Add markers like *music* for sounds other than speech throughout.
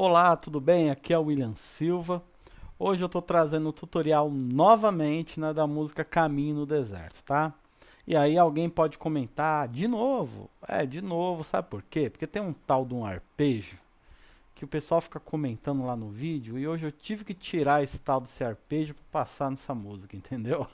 Olá, tudo bem? Aqui é o William Silva. Hoje eu estou trazendo um tutorial novamente né, da música Caminho no Deserto, tá? E aí alguém pode comentar, de novo? É, de novo, sabe por quê? Porque tem um tal de um arpejo que o pessoal fica comentando lá no vídeo e hoje eu tive que tirar esse tal desse arpejo para passar nessa música, *laughs* entendeu?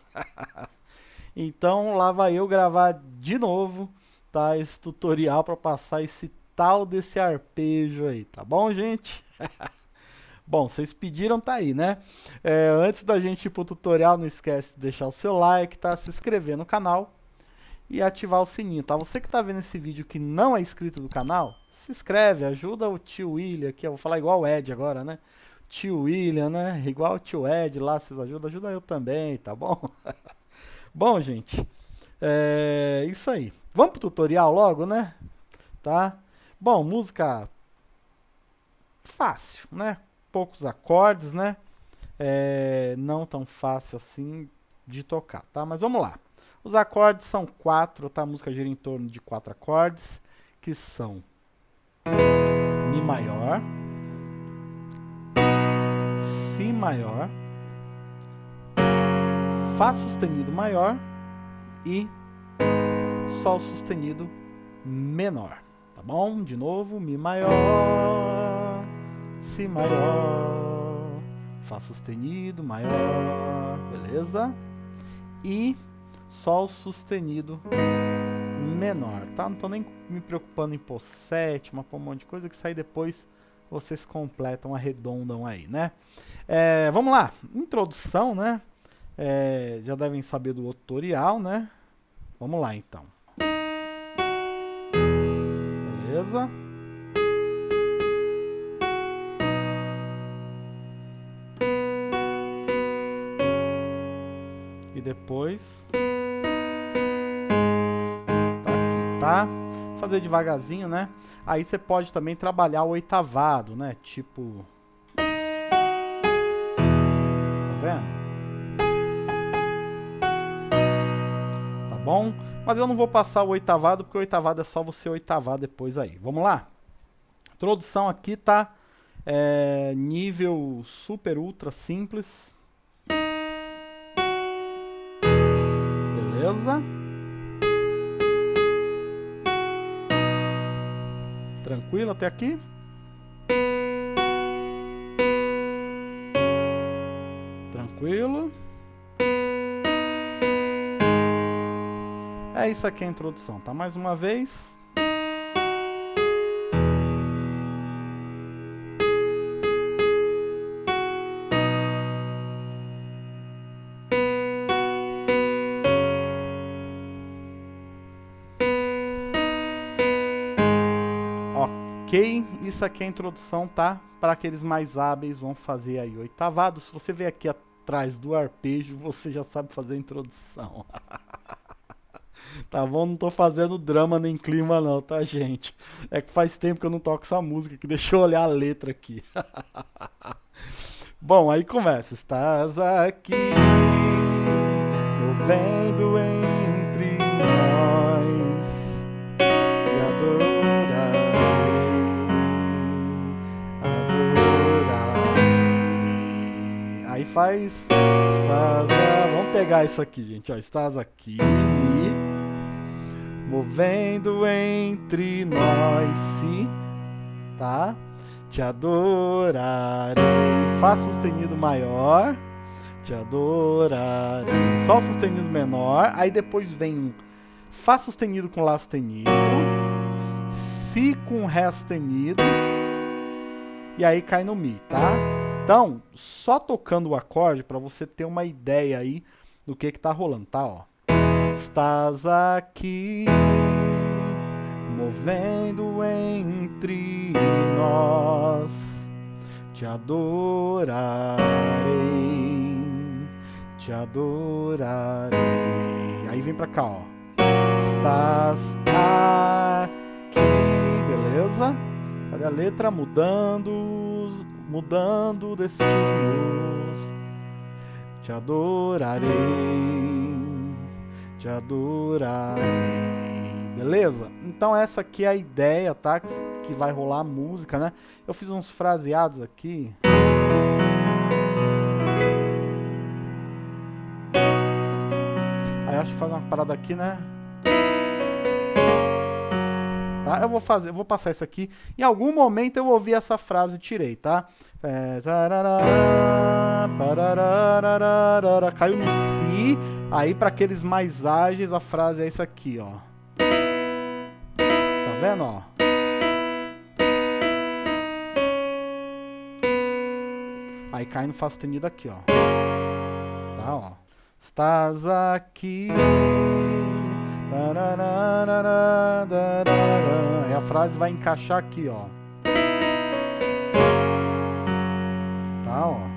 então lá vai eu gravar de novo, tá? Esse tutorial para passar esse tal desse arpejo aí, tá bom, gente? *laughs* bom, vocês pediram, tá aí, né? É, antes da gente ir pro tutorial, não esquece de deixar o seu like, tá? Se inscrever no canal e ativar o sininho, tá? Você que tá vendo esse vídeo que não é inscrito do canal, se inscreve, ajuda o tio William aqui, eu vou falar igual o Ed agora, né? Tio William, né? Igual o tio Ed lá, vocês ajudam, ajuda eu também, tá bom? *laughs* bom, gente, é isso aí. Vamos pro tutorial logo, né? Tá? Bom, música fácil, né? Poucos acordes, né? É, não tão fácil assim de tocar, tá? Mas vamos lá. Os acordes são quatro, tá? A música gira em torno de quatro acordes, que são Mi maior, Si maior, Fá sustenido maior e Sol sustenido menor bom? De novo, Mi maior, Si maior, Fá sustenido maior, beleza? E Sol sustenido menor, tá? Não tô nem me preocupando em pôr sétima, pôr um monte de coisa, que sai depois vocês completam, arredondam aí, né? É, vamos lá, introdução, né? É, já devem saber do tutorial, né? Vamos lá, então. Beleza? E depois... Tá aqui, tá? Fazer devagarzinho, né? Aí você pode também trabalhar o oitavado, né? Tipo... Tá vendo? Bom? Mas eu não vou passar o oitavado, porque o oitavado é só você oitavar depois aí. Vamos lá? Introdução aqui tá é, nível super ultra simples. Beleza? Tranquilo até aqui? Tranquilo? É isso aqui a introdução, tá? Mais uma vez. Ok, isso aqui é a introdução, tá? Para aqueles mais hábeis vão fazer aí oitavado. Se você ver aqui atrás do arpejo, você já sabe fazer a introdução. *laughs* Tá bom? Não tô fazendo drama nem clima não, tá, gente? É que faz tempo que eu não toco essa música, que deixa eu olhar a letra aqui. *laughs* bom, aí começa. Estás aqui, movendo entre nós, e adorarei, adorarei. Aí faz... Estás... Vamos pegar isso aqui, gente. Ó, estás aqui, movendo entre nós, se, tá? Te adorarei. Fá sustenido maior, te adorarei. Sol sustenido menor, aí depois vem Fá sustenido com Lá sustenido, Si com Ré sustenido, e aí cai no Mi, tá? Então, só tocando o acorde para você ter uma ideia aí do que que tá rolando, tá? Ó. Estás aqui, movendo entre nós, te adorarei, te adorarei. Aí vem pra cá, ó. Estás aqui, beleza? Cadê a letra? Mudando, mudando destinos, te adorarei te adorarei. Beleza? Então essa aqui é a ideia, tá? que vai rolar a música, né? Eu fiz uns fraseados aqui. Aí acho que faz uma parada aqui, né? Tá? Eu vou fazer, eu vou passar isso aqui. Em algum momento eu ouvi essa frase e tirei, tá? É, caiu no si. Aí para aqueles mais ágeis a frase é isso aqui, ó. Tá vendo, ó? Aí cai no Fá sustenido aqui, ó. Tá, ó. Estás aqui. Aí a frase vai encaixar aqui, ó. Tá, ó.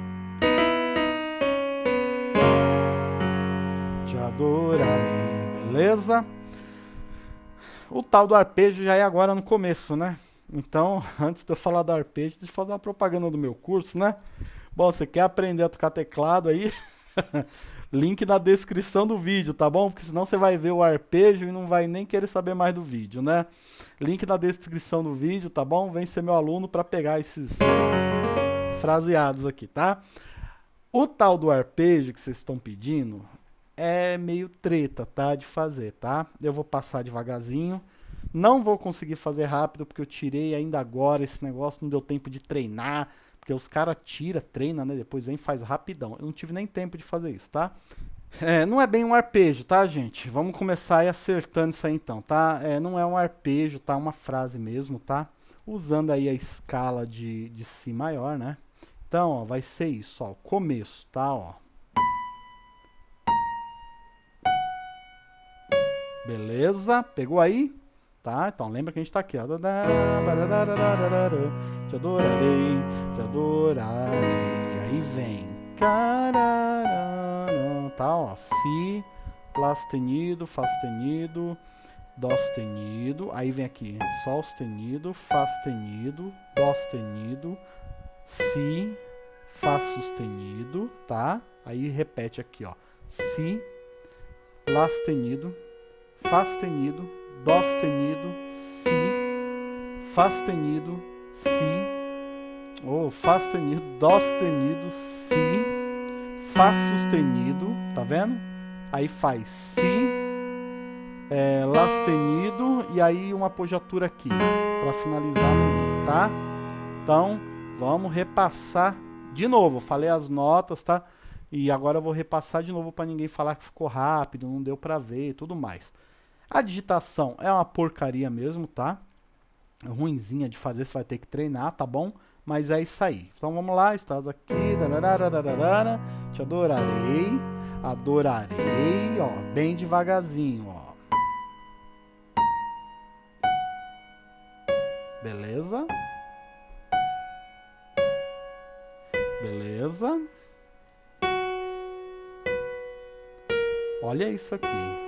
Adorarei, beleza? O tal do arpejo já é agora no começo, né? Então, *laughs* antes de eu falar do arpejo, deixa eu fazer uma propaganda do meu curso, né? Bom, você quer aprender a tocar teclado aí? *laughs* Link na descrição do vídeo, tá bom? Porque senão você vai ver o arpejo e não vai nem querer saber mais do vídeo, né? Link na descrição do vídeo, tá bom? Vem ser meu aluno para pegar esses fraseados aqui, tá? O tal do arpejo que vocês estão pedindo é meio treta, tá? De fazer, tá? Eu vou passar devagarzinho. Não vou conseguir fazer rápido porque eu tirei ainda agora esse negócio, não deu tempo de treinar porque os caras tira, treina, né? Depois vem faz rapidão. Eu não tive nem tempo de fazer isso, tá? É, não é bem um arpejo, tá, gente? Vamos começar aí acertando isso aí então, tá? É, não é um arpejo, tá? Uma frase mesmo, tá? Usando aí a escala de, de Si maior, né? Então, ó, vai ser isso, ó. Começo, tá? Ó. Beleza? Pegou aí? Tá? Então lembra que a gente tá aqui, ó. Te adorarei, te adorarei. Aí vem. Tá, ó. Si, Lá sustenido, Fá sustenido, Dó sustenido. Aí vem aqui. Sol sustenido, Fá sustenido, Dó sustenido, Si, Fá sustenido, tá? Aí repete aqui, ó. Si, Lá sustenido, Fá sustenido, Dó sustenido, Si, Fá sustenido, Si, ou Fá sustenido, Dó sustenido, Si, Fá sustenido, tá vendo? Aí faz Si, é, Lá sustenido e aí uma apogiatura aqui, para finalizar no Mi, tá? Então, vamos repassar de novo, falei as notas, tá? E agora eu vou repassar de novo para ninguém falar que ficou rápido, não deu para ver e tudo mais. A digitação é uma porcaria mesmo, tá? Ruinzinha de fazer, você vai ter que treinar, tá bom? Mas é isso aí. Então vamos lá, estás aqui, te adorarei, adorarei, ó, bem devagarzinho, ó. Beleza? Beleza? Olha isso aqui.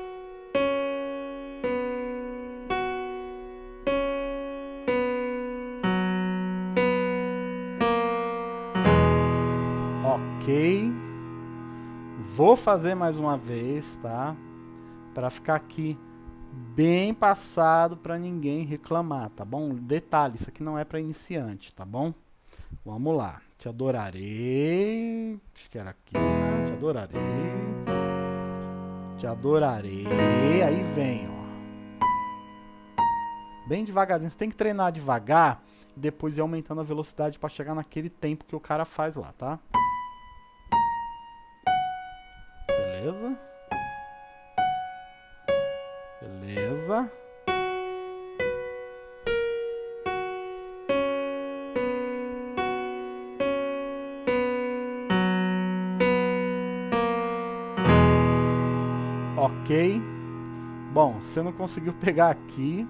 Fazer mais uma vez, tá? Para ficar aqui bem passado para ninguém reclamar, tá bom? Detalhe, isso aqui não é para iniciante, tá bom? Vamos lá. Te adorarei. Acho que era aqui, né? Te adorarei. Te adorarei. Aí vem, ó. Bem devagarzinho. Você tem que treinar devagar e depois ir aumentando a velocidade para chegar naquele tempo que o cara faz lá, tá? Beleza. Ok. Bom, você não conseguiu pegar aqui,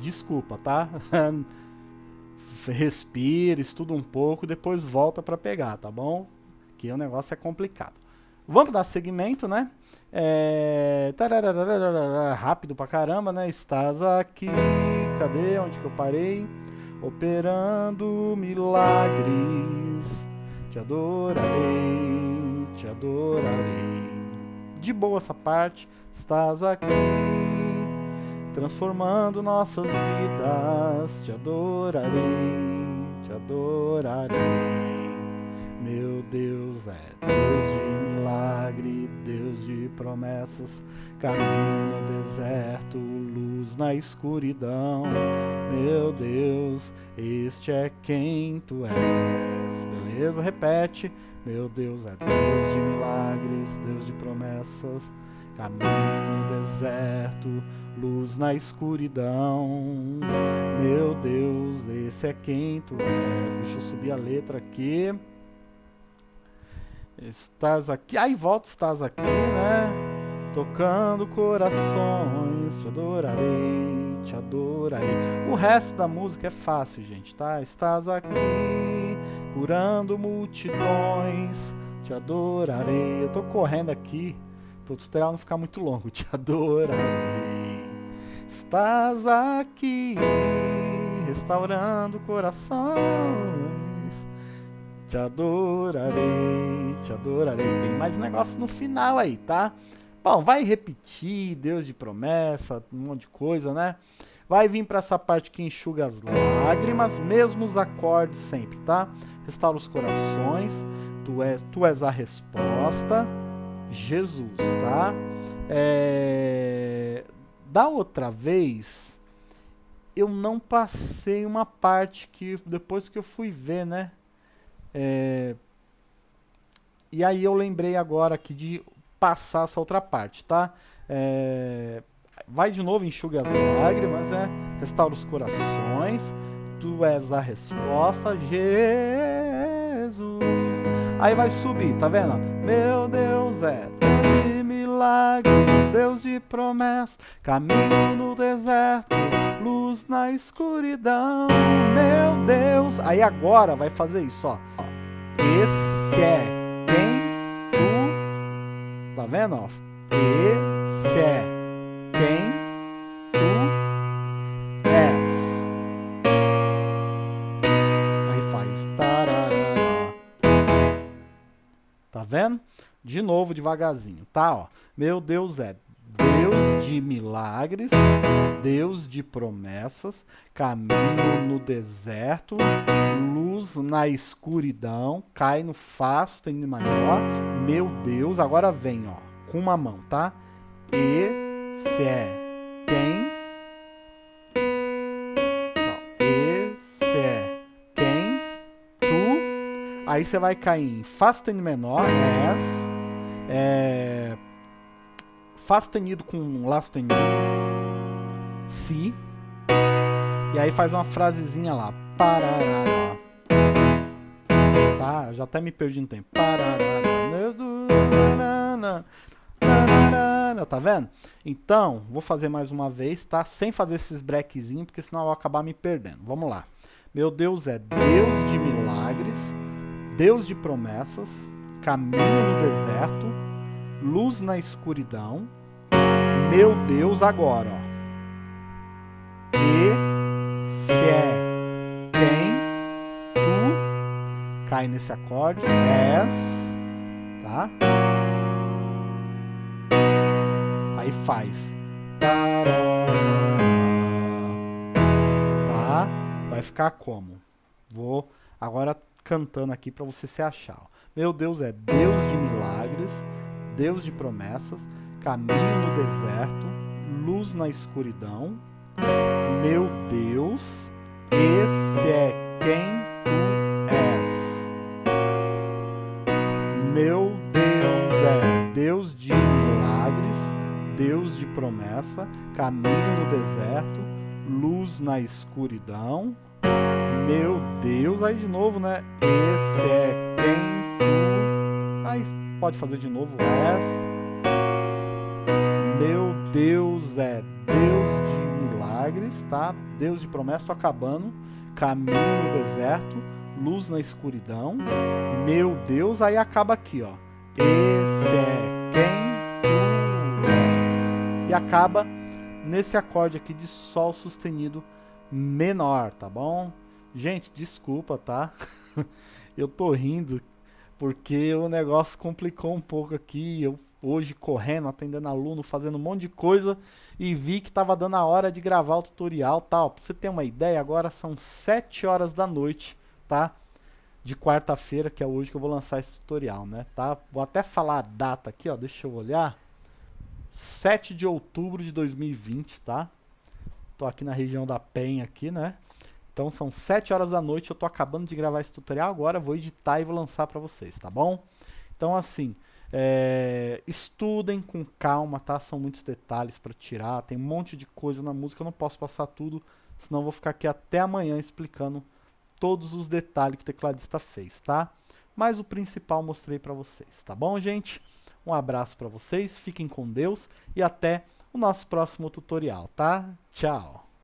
desculpa, tá? *laughs* Respira, estuda um pouco, depois volta para pegar, tá bom? Que o negócio é complicado. Vamos dar segmento, né? É... Rápido pra caramba, né? Estás aqui. Cadê? Onde que eu parei? Operando milagres. Te adorarei, te adorarei. De boa essa parte. Estás aqui. transformando nossas vidas. Te adorarei, te adorarei. Meu Deus é Deus de milagre, Deus de promessas, caminho no deserto, luz na escuridão. Meu Deus, este é quem tu és. Beleza? Repete. Meu Deus é Deus de milagres, Deus de promessas, caminho no deserto, luz na escuridão. Meu Deus, esse é quem tu és. Deixa eu subir a letra aqui. Estás aqui, aí volta, estás aqui, né? Tocando corações, te adorarei, te adorarei. O resto da música é fácil, gente, tá? Estás aqui, curando multidões, te adorarei. Eu tô correndo aqui, pro tutorial não ficar muito longo, *laughs* te adorarei. Estás aqui, restaurando corações te adorarei, te adorarei. Tem mais negócio no final aí, tá? Bom, vai repetir, Deus de promessa, um monte de coisa, né? Vai vir para essa parte que enxuga as lágrimas, mesmo os acordes sempre, tá? Restaura os corações, tu és, tu és a resposta, Jesus, tá? É... Da outra vez, eu não passei uma parte que depois que eu fui ver, né? É, e aí eu lembrei agora aqui de passar essa outra parte, tá? É, vai de novo, enxuga as lágrimas, né? Restaura os corações. Tu és a resposta, Jesus. Aí vai subir, tá vendo? Meu Deus é Deus de milagres, Deus de promessa, caminho no deserto, luz na escuridão. Meu Deus. Aí agora vai fazer isso, ó. Esse é quem tu. Tá vendo? Esse é quem tu és. Aí faz. Tá vendo? De novo, devagarzinho, tá? Ó. Meu Deus é Deus de milagres, Deus de promessas, caminho no deserto, luz na escuridão, cai no Fá sustenido maior, meu Deus, agora vem, ó, com uma mão, tá? Esse é quem? esse é quem? Tu. Aí você vai cair em Fá sustenido menor, és, é, Fá sustenido com Lá sustenido, Si, e aí faz uma frasezinha lá, parará. Tá, já até me perdi no tempo. Tá vendo? Então, vou fazer mais uma vez, tá? Sem fazer esses brequezinhos, porque senão eu vou acabar me perdendo. Vamos lá. Meu Deus é Deus de milagres, Deus de promessas, caminho no deserto, luz na escuridão. Meu Deus agora, ó. E se é cai nesse acorde és, tá? Aí faz tá? Vai ficar como? Vou agora cantando aqui para você se achar. Meu Deus é Deus de milagres, Deus de promessas, caminho no deserto, luz na escuridão, meu Deus, esse é quem promessa, caminho no deserto, luz na escuridão. Meu Deus, aí de novo, né? Esse é quem tu. Aí pode fazer de novo, és. Meu Deus é Deus de milagres, tá? Deus de promessa, tô acabando. Caminho no deserto, luz na escuridão. Meu Deus, aí acaba aqui, ó. Esse é. E acaba nesse acorde aqui de Sol sustenido menor, tá bom? Gente, desculpa, tá? *laughs* Eu tô rindo porque o negócio complicou um pouco aqui. Eu hoje correndo, atendendo aluno, fazendo um monte de coisa e vi que estava dando a hora de gravar o tutorial, tal. Pra você ter uma ideia, agora são 7 horas da noite, tá? De quarta-feira, que é hoje que eu vou lançar esse tutorial, né? Tá? Vou até falar a data aqui, ó, deixa eu olhar. 7 de outubro de 2020, tá? Tô aqui na região da Penha aqui, né? Então são 7 horas da noite, eu tô acabando de gravar esse tutorial agora, vou editar e vou lançar para vocês, tá bom? Então assim, é, estudem com calma, tá? São muitos detalhes para tirar, tem um monte de coisa na música, eu não posso passar tudo, senão vou ficar aqui até amanhã explicando todos os detalhes que o tecladista fez, tá? Mas o principal mostrei para vocês, tá bom, gente? Um abraço para vocês, fiquem com Deus e até o nosso próximo tutorial, tá? Tchau!